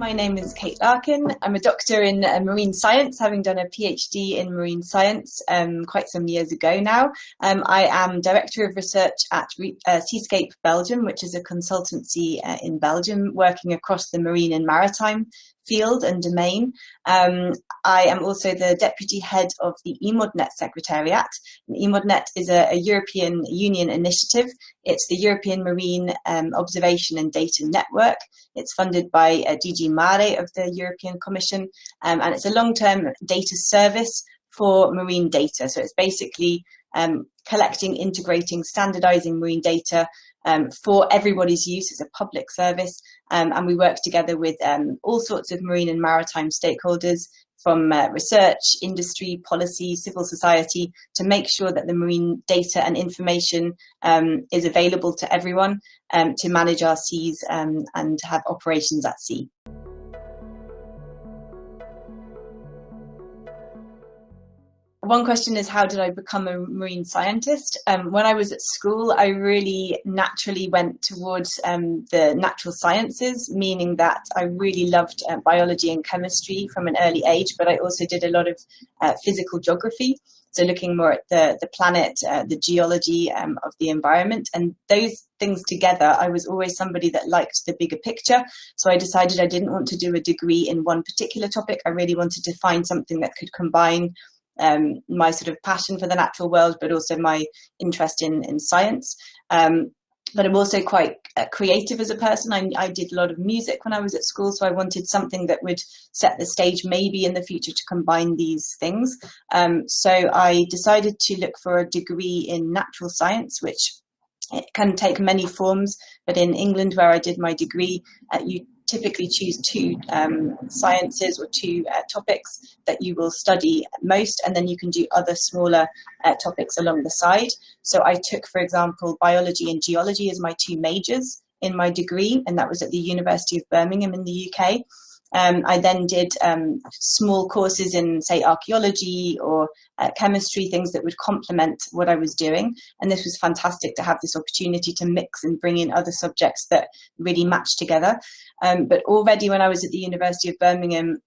My name is Kate Larkin. I'm a doctor in uh, marine science, having done a PhD in marine science um, quite some years ago now. Um, I am Director of Research at uh, Seascape Belgium, which is a consultancy uh, in Belgium working across the marine and maritime field and domain. Um, I am also the deputy head of the EMODNET Secretariat. EMODNET is a, a, European Union initiative. It's the European Marine um, Observation and Data Network. It's funded by uh, DG Mare of the European Commission, um, and it's a long-term data service for marine data. So it's basically um, collecting, integrating, standardizing marine data um, for everybody's use as a public service. Um, and we work together with um, all sorts of marine and maritime stakeholders from uh, research, industry, policy, civil society to make sure that the marine data and information um, is available to everyone um, to manage our seas um, and have operations at sea. One question is how did I become a marine scientist? Um, when I was at school, I really naturally went towards um, the natural sciences, meaning that I really loved uh, biology and chemistry from an early age, but I also did a lot of uh, physical geography. So looking more at the, the planet, uh, the geology um, of the environment and those things together, I was always somebody that liked the bigger picture. So I decided I didn't want to do a degree in one particular topic. I really wanted to find something that could combine um, my sort of passion for the natural world, but also my interest in, in science. Um, but I'm also quite uh, creative as a person. I, I, did a lot of music when I was at school, so I wanted something that would set the stage maybe in the future to combine these things. Um, so I decided to look for a degree in natural science, which it can take many forms, but in England where I did my degree, uh, you typically choose two um, sciences or two uh, topics that you will study most, and then you can do other smaller uh, topics along the side. So I took, for example, biology and geology as my two majors in my degree, and that was at the University of Birmingham in the UK. Um, I then did um, small courses in, say, archaeology or uh, chemistry, things that would complement what I was doing. And this was fantastic to have this opportunity to mix and bring in other subjects that really match together. Um, but already when I was at the University of Birmingham,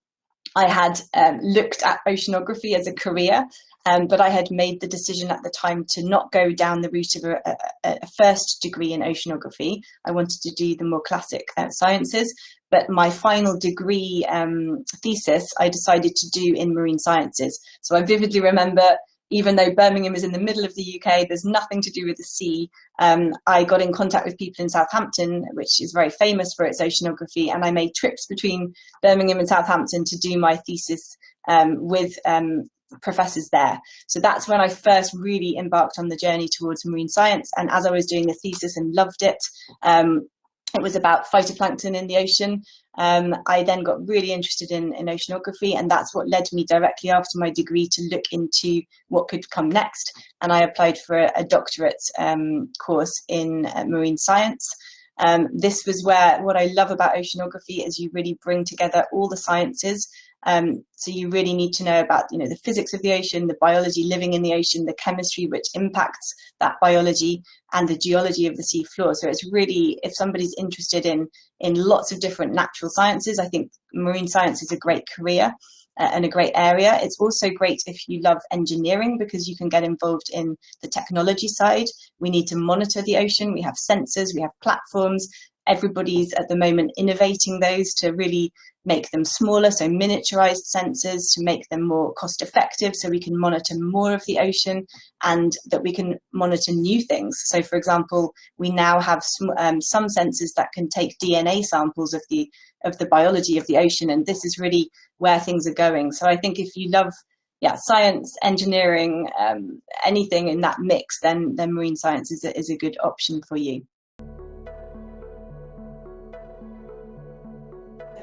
I had um, looked at oceanography as a career, um, but I had made the decision at the time to not go down the route of a, a, a first degree in oceanography. I wanted to do the more classic uh, sciences, but my final degree um, thesis I decided to do in marine sciences. So I vividly remember even though Birmingham is in the middle of the UK, there's nothing to do with the sea. Um, I got in contact with people in Southampton, which is very famous for its oceanography, and I made trips between Birmingham and Southampton to do my thesis um, with um, professors there. So that's when I first really embarked on the journey towards marine science. And as I was doing the thesis and loved it, um, it was about phytoplankton in the ocean. Um, I then got really interested in, in oceanography and that's what led me directly after my degree to look into what could come next. And I applied for a, a doctorate um, course in uh, marine science. Um, this was where what I love about oceanography is you really bring together all the sciences um, so you really need to know about, you know, the physics of the ocean, the biology living in the ocean, the chemistry which impacts that biology and the geology of the sea floor. So it's really, if somebody's interested in, in lots of different natural sciences, I think marine science is a great career uh, and a great area. It's also great if you love engineering because you can get involved in the technology side. We need to monitor the ocean. We have sensors, we have platforms, everybody's at the moment innovating those to really make them smaller, so miniaturized sensors to make them more cost effective so we can monitor more of the ocean and that we can monitor new things. So for example, we now have um, some sensors that can take DNA samples of the, of the biology of the ocean and this is really where things are going. So I think if you love yeah, science, engineering, um, anything in that mix, then, then marine science is a, is a good option for you.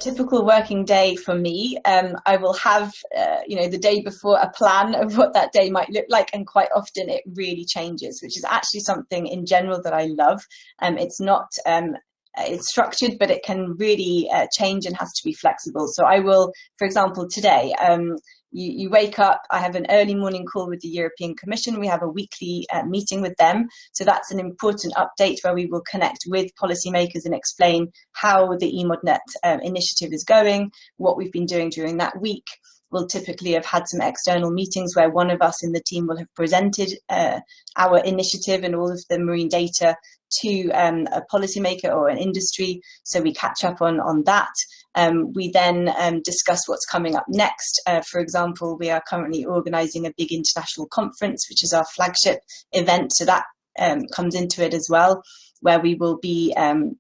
Typical working day for me, um, I will have, uh, you know, the day before a plan of what that day might look like. And quite often it really changes, which is actually something in general that I love. Um, it's not, um, it's structured, but it can really uh, change and has to be flexible. So I will, for example, today, um, you, you wake up, I have an early morning call with the European Commission. We have a weekly uh, meeting with them. So that's an important update where we will connect with policymakers and explain how the EMODnet um, initiative is going, what we've been doing during that week. We'll typically have had some external meetings where one of us in the team will have presented uh, our initiative and all of the marine data to um, a policymaker or an industry. So we catch up on, on that. Um, we then um, discuss what's coming up next. Uh, for example, we are currently organising a big international conference, which is our flagship event. So that um, comes into it as well, where we will be um,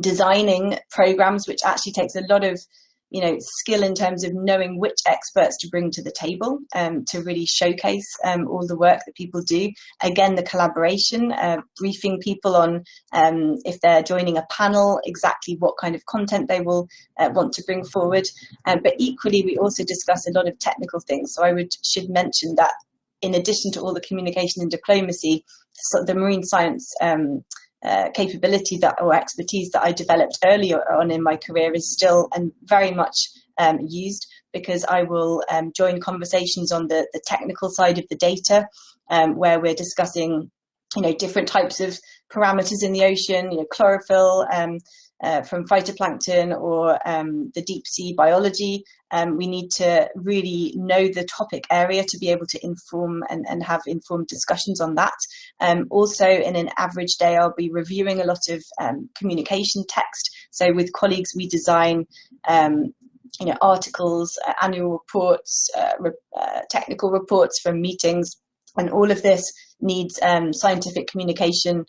designing programs, which actually takes a lot of you know, skill in terms of knowing which experts to bring to the table um, to really showcase um, all the work that people do. Again, the collaboration, uh, briefing people on um, if they're joining a panel, exactly what kind of content they will uh, want to bring forward. Um, but equally, we also discuss a lot of technical things. So I would should mention that in addition to all the communication and diplomacy, so the marine science um, uh, capability that or expertise that I developed earlier on in my career is still and very much um, used because I will um, join conversations on the, the technical side of the data um, where we're discussing you know different types of parameters in the ocean, you know, chlorophyll, um, uh, from phytoplankton or um, the deep sea biology. Um, we need to really know the topic area to be able to inform and, and have informed discussions on that. Um, also, in an average day, I'll be reviewing a lot of um, communication text. So with colleagues, we design um, you know, articles, uh, annual reports, uh, re uh, technical reports from meetings, and all of this needs um, scientific communication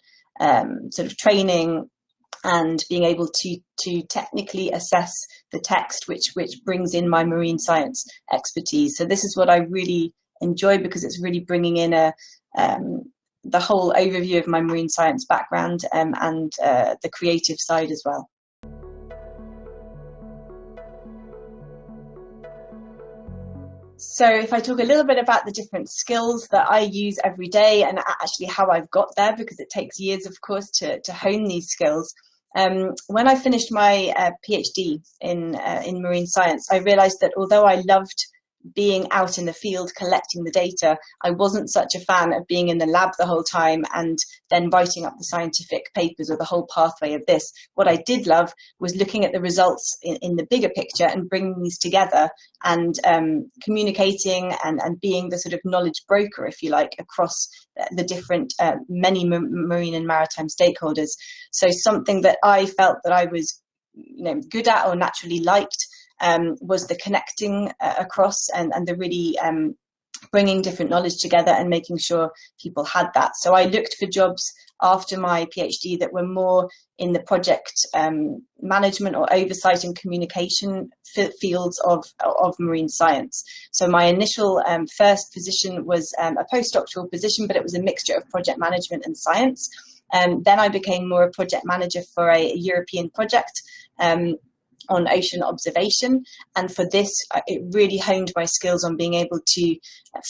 sort of training, and being able to to technically assess the text which which brings in my marine science expertise. So this is what i really enjoy because it's really bringing in a um, the whole overview of my marine science background um, and uh, the creative side as well. So if I talk a little bit about the different skills that I use every day and actually how I've got there, because it takes years, of course, to, to hone these skills, um, when I finished my uh, PhD in, uh, in marine science, I realized that although I loved being out in the field collecting the data, I wasn't such a fan of being in the lab the whole time and then writing up the scientific papers or the whole pathway of this. What I did love was looking at the results in, in the bigger picture and bringing these together and um, communicating and, and being the sort of knowledge broker, if you like, across the different uh, many marine and maritime stakeholders. So something that I felt that I was you know, good at or naturally liked um, was the connecting uh, across and, and the really um, bringing different knowledge together and making sure people had that. So I looked for jobs after my PhD that were more in the project um, management or oversight and communication fields of, of marine science. So my initial um, first position was um, a postdoctoral position, but it was a mixture of project management and science. Um, then I became more a project manager for a European project um, on ocean observation. And for this, uh, it really honed my skills on being able to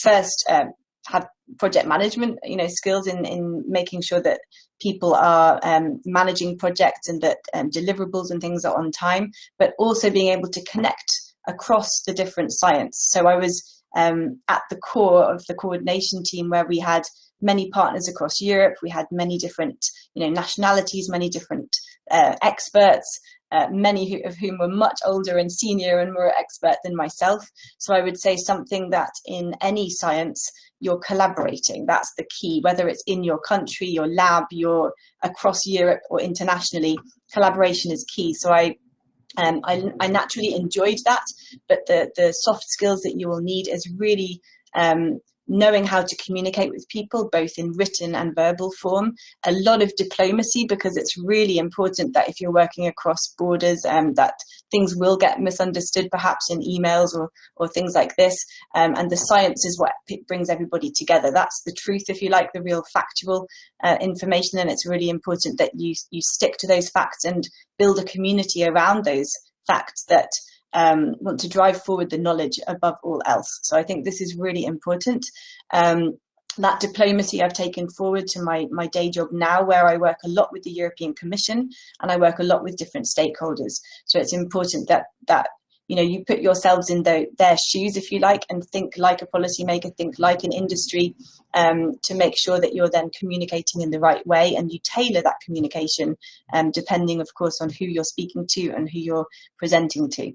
first um, have project management, you know, skills in, in making sure that people are um, managing projects and that um, deliverables and things are on time, but also being able to connect across the different science. So I was um, at the core of the coordination team where we had many partners across Europe. We had many different, you know, nationalities, many different uh, experts, uh, many who, of whom were much older and senior and more expert than myself. So I would say something that in any science, you're collaborating. That's the key, whether it's in your country, your lab, your across Europe or internationally, collaboration is key. So I um, I, I, naturally enjoyed that, but the, the soft skills that you will need is really um, knowing how to communicate with people, both in written and verbal form, a lot of diplomacy, because it's really important that if you're working across borders, um, that things will get misunderstood perhaps in emails or, or things like this. Um, and the science is what brings everybody together. That's the truth, if you like, the real factual uh, information. And it's really important that you, you stick to those facts and build a community around those facts that um, want to drive forward the knowledge above all else. So I think this is really important. Um, that diplomacy I've taken forward to my, my day job now where I work a lot with the European Commission and I work a lot with different stakeholders. So it's important that, that you know, you put yourselves in the, their shoes, if you like, and think like a policymaker, think like an industry um, to make sure that you're then communicating in the right way and you tailor that communication um, depending, of course, on who you're speaking to and who you're presenting to.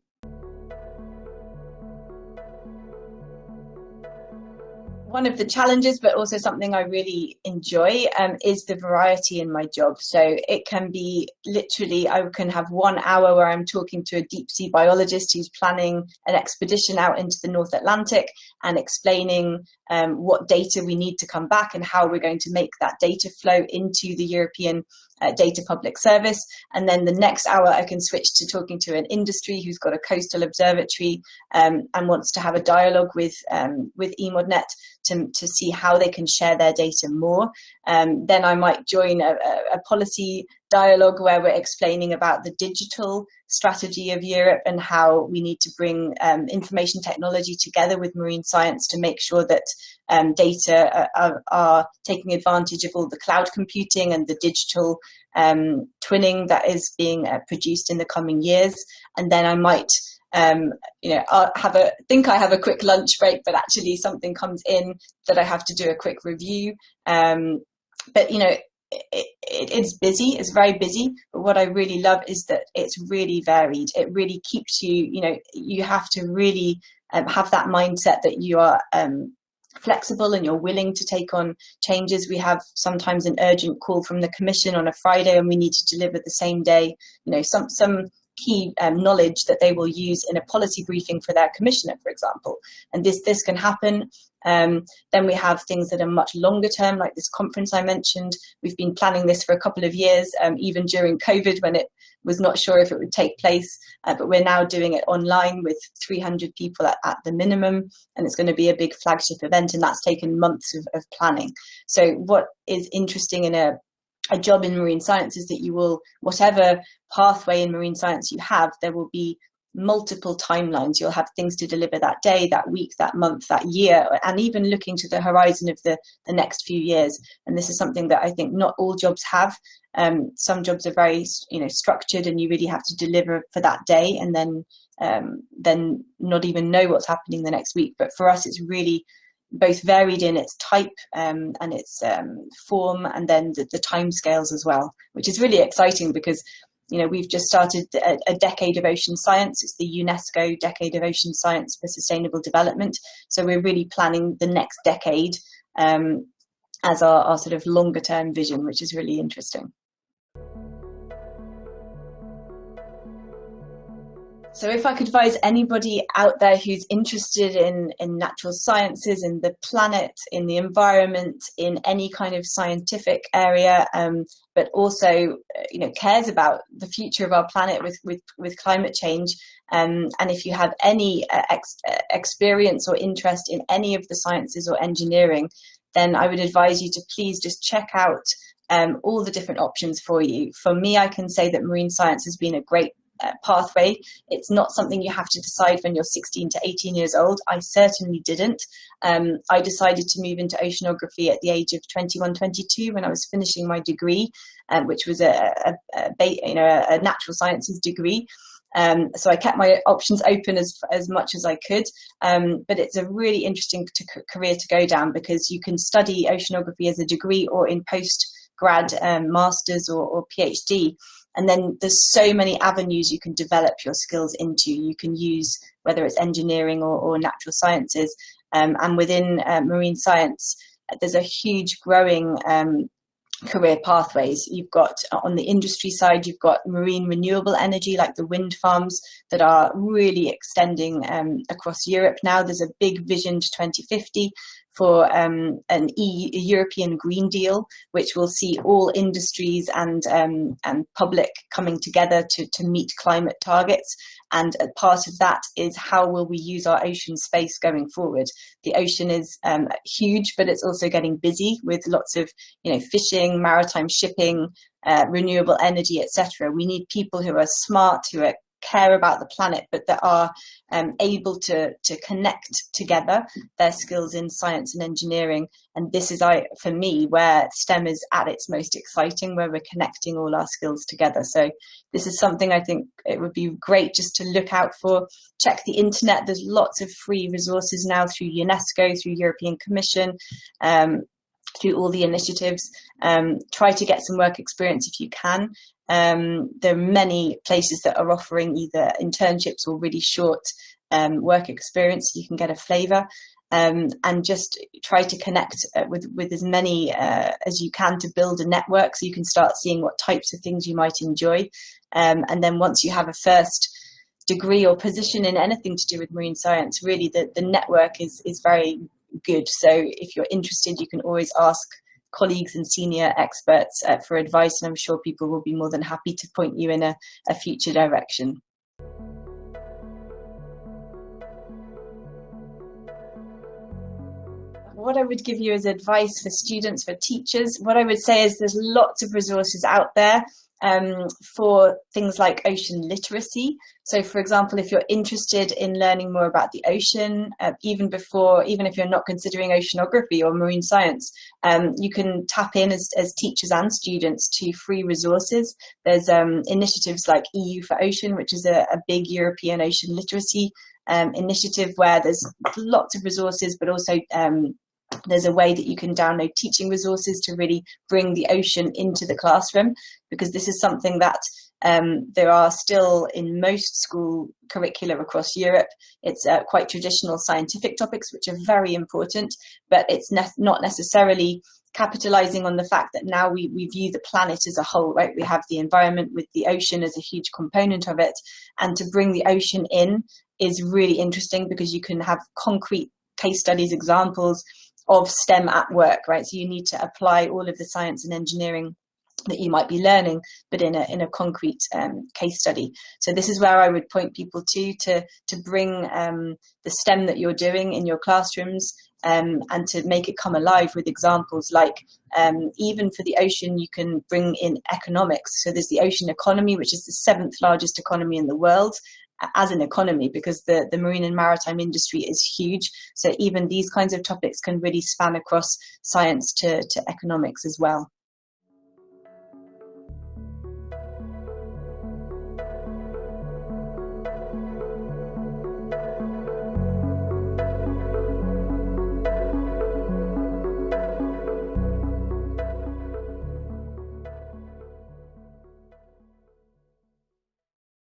One of the challenges, but also something I really enjoy, um, is the variety in my job. So it can be literally, I can have one hour where I'm talking to a deep sea biologist who's planning an expedition out into the North Atlantic and explaining um, what data we need to come back and how we're going to make that data flow into the European uh, data public service. And then the next hour I can switch to talking to an industry who's got a coastal observatory um, and wants to have a dialogue with, um, with EMODnet to, to see how they can share their data more. Um, then I might join a, a, policy dialogue where we're explaining about the digital strategy of Europe and how we need to bring um, information technology together with marine science to make sure that um, data are, are, taking advantage of all the cloud computing and the digital um, twinning that is being uh, produced in the coming years. And then I might um, you know, I'll have a think I have a quick lunch break, but actually something comes in that I have to do a quick review. Um, but you know, it, it, it's busy, it's very busy, but what I really love is that it's really varied. It really keeps you, you know, you have to really um, have that mindset that you are um, flexible and you're willing to take on changes. We have sometimes an urgent call from the commission on a Friday and we need to deliver the same day. You know, some, some key um, knowledge that they will use in a policy briefing for their commissioner, for example. And this, this can happen. Um, then we have things that are much longer term, like this conference I mentioned. We've been planning this for a couple of years, um, even during COVID when it was not sure if it would take place, uh, but we're now doing it online with 300 people at, at, the minimum, and it's going to be a big flagship event, and that's taken months of, of planning. So what is interesting in a a job in marine science is that you will, whatever pathway in marine science you have, there will be multiple timelines. You'll have things to deliver that day, that week, that month, that year, and even looking to the horizon of the, the next few years. And this is something that I think not all jobs have. Um, some jobs are very, you know, structured and you really have to deliver for that day and then um, then not even know what's happening the next week. But for us, it's really both varied in its type um, and its um, form and then the, the time scales as well, which is really exciting because you know, we've just started a, a, decade of ocean science. It's the UNESCO Decade of Ocean Science for Sustainable Development. So we're really planning the next decade um, as our, our sort of longer term vision, which is really interesting. So if I could advise anybody out there who's interested in, in natural sciences, in the planet, in the environment, in any kind of scientific area, um, but also uh, you know cares about the future of our planet with, with, with climate change, um, and if you have any uh, ex uh, experience or interest in any of the sciences or engineering, then I would advise you to please just check out um, all the different options for you. For me, I can say that marine science has been a great uh, pathway. It's not something you have to decide when you're 16 to 18 years old. I certainly didn't. Um, I decided to move into oceanography at the age of 21, 22 when I was finishing my degree, um, which was a, a, a, you know, a natural sciences degree. Um, so I kept my options open as, as much as I could, um, but it's a really interesting career to go down because you can study oceanography as a degree or in post grad um, masters or, or PhD. And then there's so many avenues you can develop your skills into. You can use whether it's engineering or, or natural sciences. Um, and within uh, marine science, there's a huge growing um, career pathways. You've got uh, on the industry side, you've got marine renewable energy like the wind farms that are really extending um, across Europe now. There's a big vision to 2050 for um, an e European Green Deal, which will see all industries and um, and public coming together to, to meet climate targets. And part of that is how will we use our ocean space going forward? The ocean is um, huge, but it's also getting busy with lots of you know fishing, maritime shipping, uh, renewable energy, etc. We need people who are smart, who are care about the planet, but that are um, able to, to connect together their skills in science and engineering. And this is, I, for me, where STEM is at its most exciting, where we're connecting all our skills together. So this is something I think it would be great just to look out for. Check the internet. There's lots of free resources now through UNESCO, through European Commission, um, through all the initiatives. Um, try to get some work experience if you can. Um, there are many places that are offering either internships or really short um, work experience you can get a flavour. Um, and just try to connect uh, with, with as many uh, as you can to build a network so you can start seeing what types of things you might enjoy. Um, and then once you have a first degree or position in anything to do with marine science, really the, the network is, is very good. So if you're interested, you can always ask colleagues and senior experts uh, for advice, and I'm sure people will be more than happy to point you in a, a future direction. what I would give you as advice for students, for teachers, what I would say is there's lots of resources out there um, for things like ocean literacy. So for example, if you're interested in learning more about the ocean, uh, even before, even if you're not considering oceanography or marine science, um, you can tap in as, as teachers and students to free resources. There's um, initiatives like EU4Ocean, which is a, a big European ocean literacy um, initiative where there's lots of resources, but also um, there's a way that you can download teaching resources to really bring the ocean into the classroom because this is something that um, there are still in most school curricula across Europe. It's uh, quite traditional scientific topics, which are very important, but it's ne not necessarily capitalizing on the fact that now we, we view the planet as a whole, right? We have the environment with the ocean as a huge component of it. And to bring the ocean in is really interesting because you can have concrete case studies, examples, of STEM at work, right? So you need to apply all of the science and engineering that you might be learning, but in a in a concrete um, case study. So this is where I would point people to to to bring um, the STEM that you're doing in your classrooms um, and to make it come alive with examples like um, even for the ocean you can bring in economics. So there's the ocean economy, which is the seventh largest economy in the world, as an economy because the, the marine and maritime industry is huge. So even these kinds of topics can really span across science to, to economics as well.